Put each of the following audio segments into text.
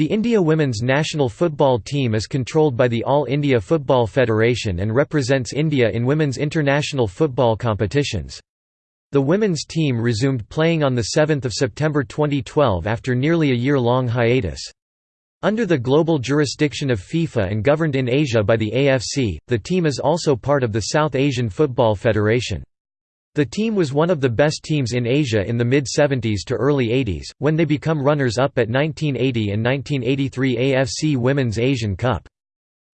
The India women's national football team is controlled by the All India Football Federation and represents India in women's international football competitions. The women's team resumed playing on 7 September 2012 after nearly a year-long hiatus. Under the global jurisdiction of FIFA and governed in Asia by the AFC, the team is also part of the South Asian Football Federation. The team was one of the best teams in Asia in the mid-70s to early 80s, when they become runners-up at 1980 and 1983 AFC Women's Asian Cup.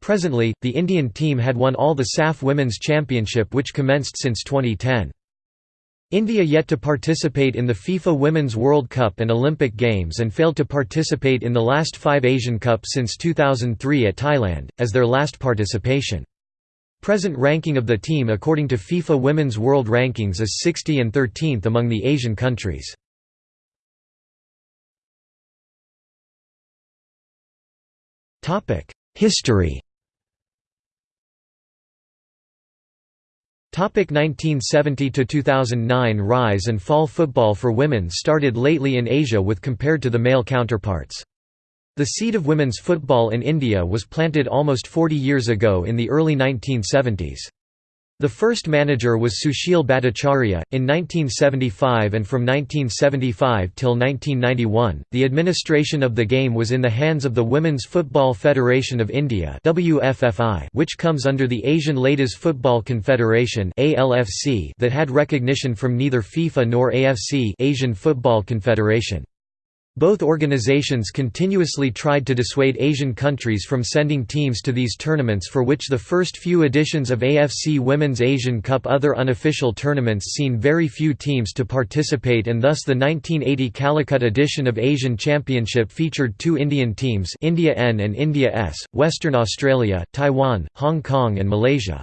Presently, the Indian team had won all the SAF Women's Championship which commenced since 2010. India yet to participate in the FIFA Women's World Cup and Olympic Games and failed to participate in the last five Asian Cup since 2003 at Thailand, as their last participation. Present ranking of the team according to FIFA Women's World Rankings is 60 and 13th among the Asian countries. History Topic 1970 to 2009 Rise and fall Football for women started lately in Asia with compared to the male counterparts. The seed of women's football in India was planted almost 40 years ago in the early 1970s. The first manager was Sushil Bhattacharya, in 1975 and from 1975 till 1991, the administration of the game was in the hands of the Women's Football Federation of India which comes under the Asian Ladies Football Confederation that had recognition from neither FIFA nor AFC Asian Football Confederation. Both organizations continuously tried to dissuade Asian countries from sending teams to these tournaments for which the first few editions of AFC Women's Asian Cup other unofficial tournaments seen very few teams to participate and thus the 1980 Calicut edition of Asian Championship featured two Indian teams India N and India S, Western Australia, Taiwan, Hong Kong and Malaysia.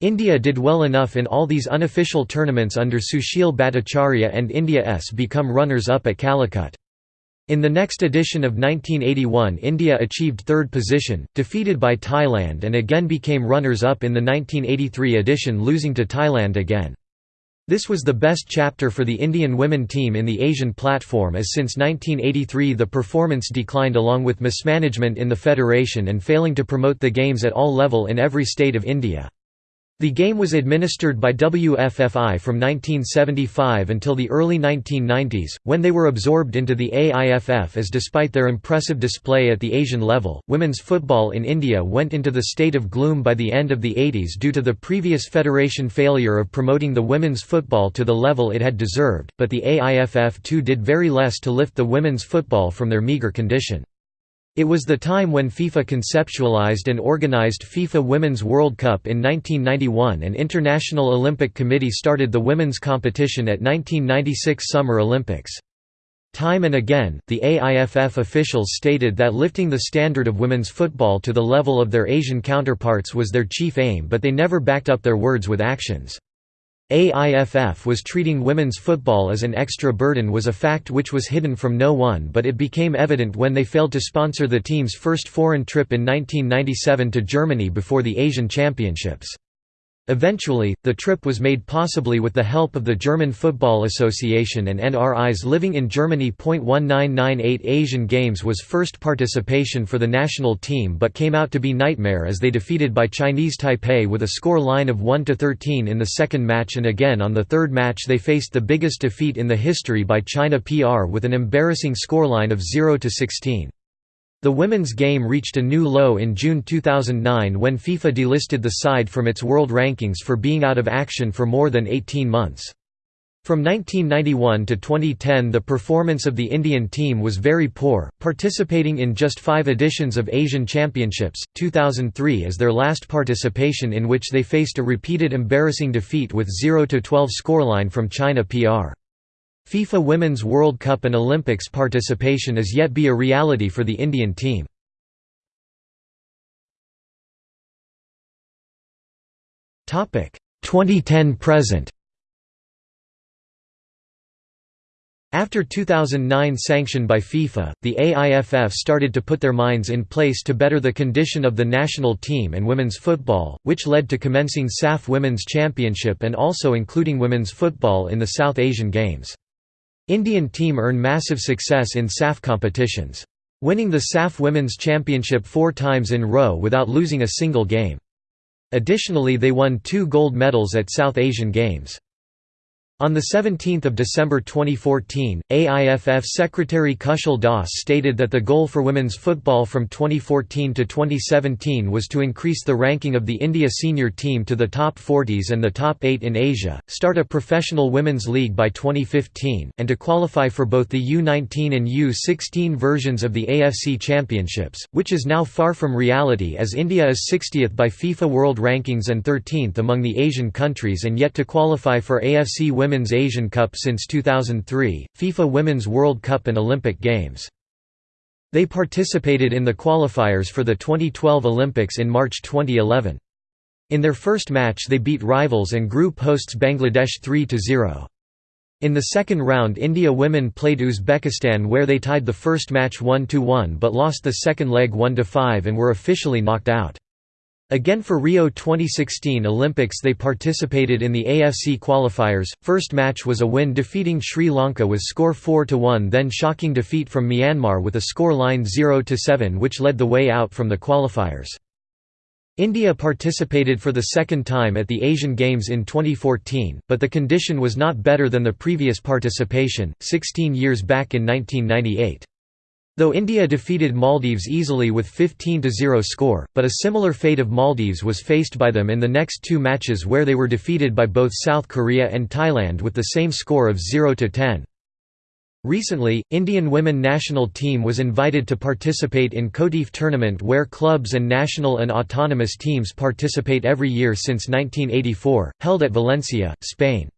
India did well enough in all these unofficial tournaments under Sushil Bhattacharya and India S become runners-up at Calicut. In the next edition of 1981 India achieved third position, defeated by Thailand and again became runners-up in the 1983 edition losing to Thailand again. This was the best chapter for the Indian women team in the Asian platform as since 1983 the performance declined along with mismanagement in the federation and failing to promote the games at all level in every state of India. The game was administered by WFFI from 1975 until the early 1990s, when they were absorbed into the AIFF as despite their impressive display at the Asian level, women's football in India went into the state of gloom by the end of the 80s due to the previous federation failure of promoting the women's football to the level it had deserved, but the AIFF too did very less to lift the women's football from their meagre condition. It was the time when FIFA conceptualized and organized FIFA Women's World Cup in 1991 and International Olympic Committee started the women's competition at 1996 Summer Olympics. Time and again, the AIFF officials stated that lifting the standard of women's football to the level of their Asian counterparts was their chief aim but they never backed up their words with actions. AIFF was treating women's football as an extra burden was a fact which was hidden from no one but it became evident when they failed to sponsor the team's first foreign trip in 1997 to Germany before the Asian Championships. Eventually, the trip was made possibly with the help of the German Football Association and NRIs living in Germany. 1998 Asian Games was first participation for the national team but came out to be nightmare as they defeated by Chinese Taipei with a score line of 1–13 in the second match and again on the third match they faced the biggest defeat in the history by China PR with an embarrassing scoreline of 0–16. The women's game reached a new low in June 2009 when FIFA delisted the side from its world rankings for being out of action for more than 18 months. From 1991 to 2010 the performance of the Indian team was very poor, participating in just five editions of Asian Championships, 2003 as their last participation in which they faced a repeated embarrassing defeat with 0–12 scoreline from China PR. FIFA Women's World Cup and Olympics participation is yet be a reality for the Indian team. Topic 2010 present. After 2009 sanction by FIFA, the AIFF started to put their minds in place to better the condition of the national team and women's football, which led to commencing SAF Women's Championship and also including women's football in the South Asian Games. Indian team earn massive success in SAF competitions. winning the SAF Women's Championship four times in row without losing a single game. Additionally they won two gold medals at South Asian Games. On 17 December 2014, AIFF Secretary Kushal Das stated that the goal for women's football from 2014 to 2017 was to increase the ranking of the India senior team to the top 40s and the top 8 in Asia, start a professional women's league by 2015, and to qualify for both the U19 and U16 versions of the AFC Championships, which is now far from reality as India is 60th by FIFA World Rankings and 13th among the Asian countries and yet to qualify for AFC Women's Women's Asian Cup since 2003, FIFA Women's World Cup and Olympic Games. They participated in the qualifiers for the 2012 Olympics in March 2011. In their first match they beat rivals and group hosts Bangladesh 3–0. In the second round India women played Uzbekistan where they tied the first match 1–1 but lost the second leg 1–5 and were officially knocked out. Again for Rio 2016 Olympics they participated in the AFC qualifiers, first match was a win defeating Sri Lanka with score 4–1 then shocking defeat from Myanmar with a score line 0–7 which led the way out from the qualifiers. India participated for the second time at the Asian Games in 2014, but the condition was not better than the previous participation, 16 years back in 1998. Though India defeated Maldives easily with 15–0 score, but a similar fate of Maldives was faced by them in the next two matches where they were defeated by both South Korea and Thailand with the same score of 0–10. Recently, Indian women national team was invited to participate in COTIF tournament where clubs and national and autonomous teams participate every year since 1984, held at Valencia, Spain.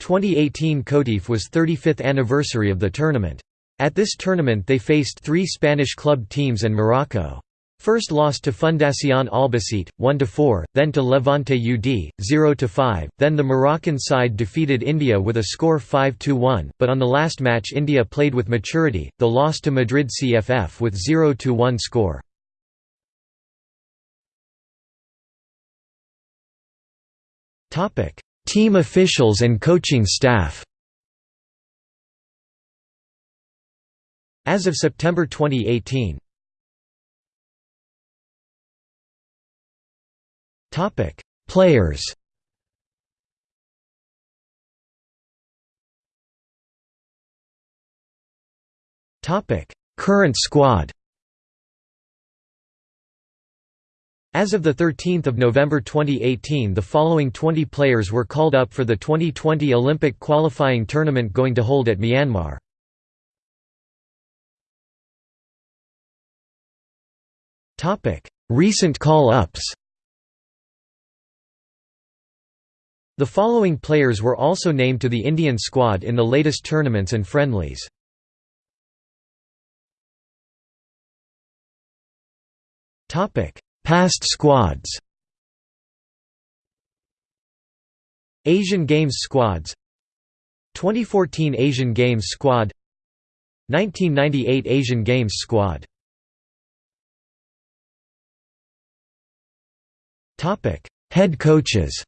2018 COTIF was 35th anniversary of the tournament. At this tournament they faced three Spanish club teams and Morocco. First lost to Fundación Albacete, 1–4, then to Levante UD, 0–5, then the Moroccan side defeated India with a score 5–1, but on the last match India played with maturity, the loss to Madrid CFF with 0–1 score. Team officials and coaching staff As of September 2018 Topic: Players. Topic: Current squad. As of 13 November 2018 the following 20 players were called up for the 2020 Olympic qualifying tournament going to hold at Myanmar. Topic: Recent call-ups. The following players were also named to the Indian squad in the latest tournaments and friendlies. Topic: Past squads. Asian Games squads 2014 Asian Games squad 1998 Asian Games squad Head coaches.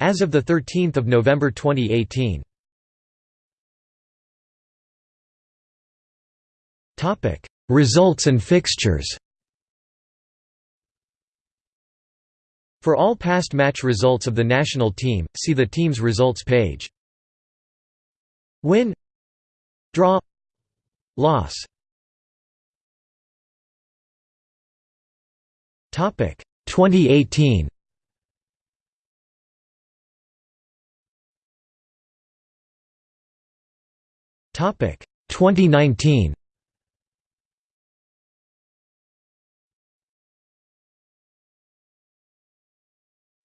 As of the 13th of November 2018. Topic: Results and fixtures. For all past match results of the national team, see the team's results page. Win Draw Loss Topic 2018. Topic 2019.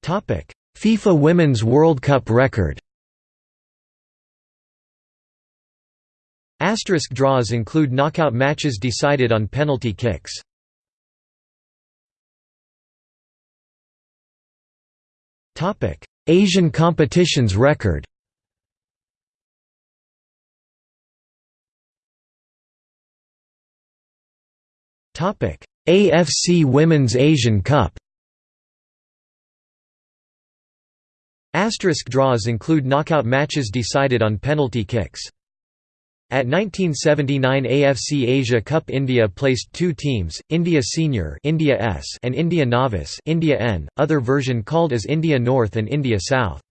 Topic FIFA Women's World Cup record. Asterisk draws include knockout matches decided on penalty kicks. Asian competitions record AFC Women's Asian Cup Asterisk draws include knockout matches decided on penalty kicks At 1979 AFC Asia Cup India placed two teams, India Senior India S and India Novice India N, other version called as India North and India South.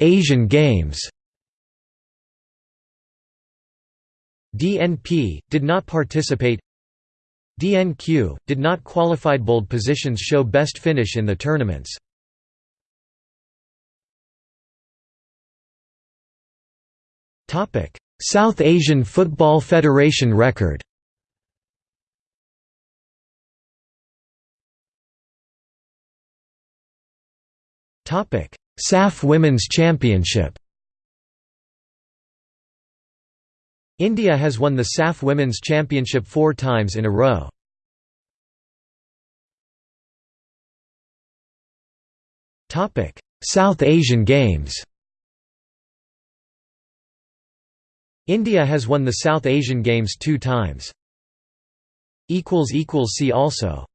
Asian Games DNP, did not participate DNQ, did not qualified bold positions show best finish in the tournaments. South Asian Football Federation record. SAF Women's Championship. India has won the SAF Women's Championship four times in a row. South Asian Games India has won the South Asian Games two times. See also